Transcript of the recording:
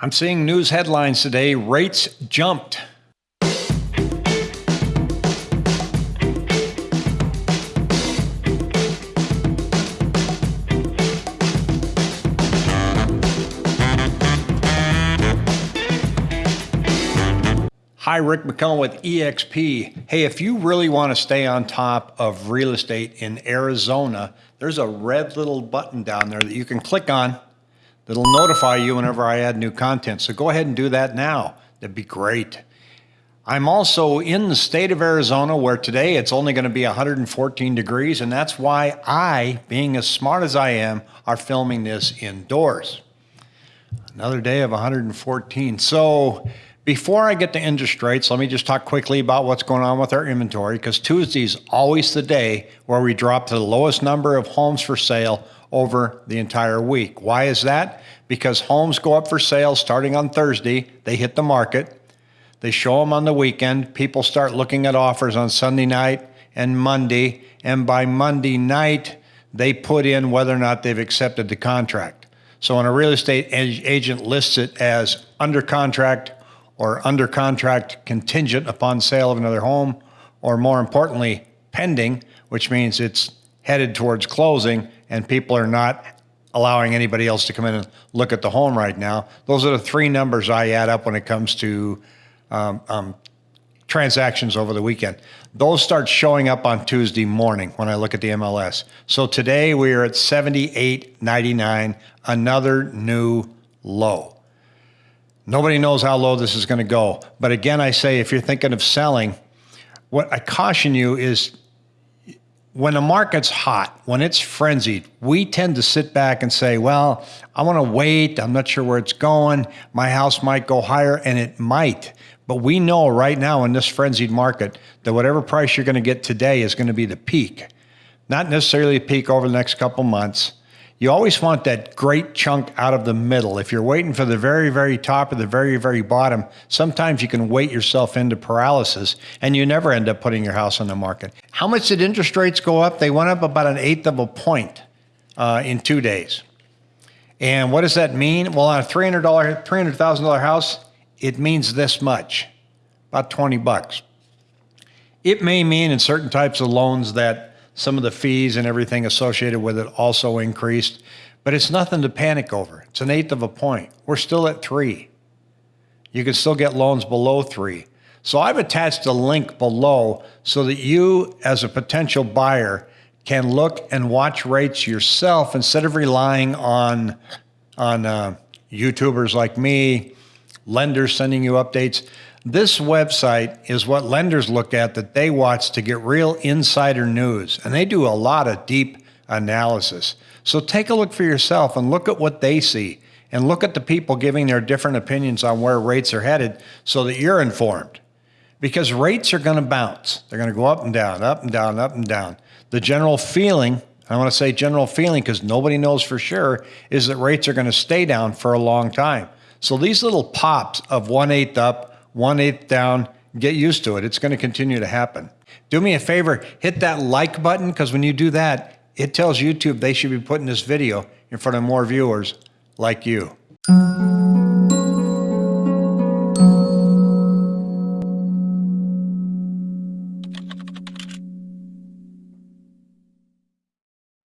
I'm seeing news headlines today rates jumped. Hi, Rick McCullen with eXp. Hey, if you really want to stay on top of real estate in Arizona, there's a red little button down there that you can click on that'll notify you whenever I add new content. So go ahead and do that now. That'd be great. I'm also in the state of Arizona where today it's only going to be 114 degrees, and that's why I, being as smart as I am, are filming this indoors. Another day of 114. So before I get to interest rates, let me just talk quickly about what's going on with our inventory because Tuesday is always the day where we drop to the lowest number of homes for sale over the entire week. Why is that? Because homes go up for sale starting on Thursday, they hit the market, they show them on the weekend, people start looking at offers on Sunday night and Monday, and by Monday night, they put in whether or not they've accepted the contract. So when a real estate agent lists it as under contract or under contract contingent upon sale of another home, or more importantly, pending, which means it's headed towards closing and people are not allowing anybody else to come in and look at the home right now. Those are the three numbers I add up when it comes to um, um, transactions over the weekend. Those start showing up on Tuesday morning when I look at the MLS. So today we are at 78.99, another new low. Nobody knows how low this is going to go. But again, I say if you're thinking of selling, what I caution you is when the market's hot, when it's frenzied, we tend to sit back and say, well, I want to wait. I'm not sure where it's going. My house might go higher, and it might. But we know right now in this frenzied market that whatever price you're going to get today is going to be the peak, not necessarily a peak over the next couple months you always want that great chunk out of the middle. If you're waiting for the very, very top or the very, very bottom, sometimes you can wait yourself into paralysis and you never end up putting your house on the market. How much did interest rates go up? They went up about an eighth of a point uh, in two days. And what does that mean? Well, on a $300, $300,000 house, it means this much, about 20 bucks. It may mean in certain types of loans that some of the fees and everything associated with it also increased, but it's nothing to panic over. It's an eighth of a point. We're still at three. You can still get loans below three. So I've attached a link below so that you, as a potential buyer, can look and watch rates yourself instead of relying on, on uh, YouTubers like me, lenders sending you updates. This website is what lenders look at that they watch to get real insider news, and they do a lot of deep analysis. So take a look for yourself and look at what they see and look at the people giving their different opinions on where rates are headed so that you're informed. Because rates are going to bounce. They're going to go up and down, up and down, up and down. The general feeling, I want to say general feeling because nobody knows for sure, is that rates are going to stay down for a long time. So these little pops of one eighth up, one eighth down, get used to it. It's going to continue to happen. Do me a favor, hit that like button because when you do that, it tells YouTube they should be putting this video in front of more viewers like you.